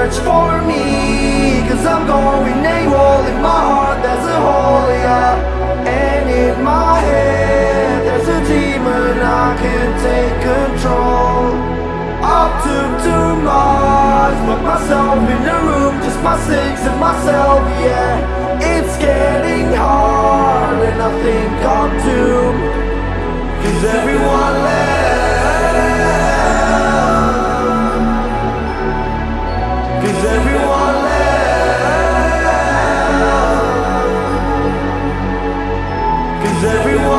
search for me Cause I'm going AWOL. In my heart there's a hole, yeah. And in my head there's a demon I can't take control. I took too much Locked myself in a room Just my things and myself, yeah. It's getting hard And I think I'm too Cause everyone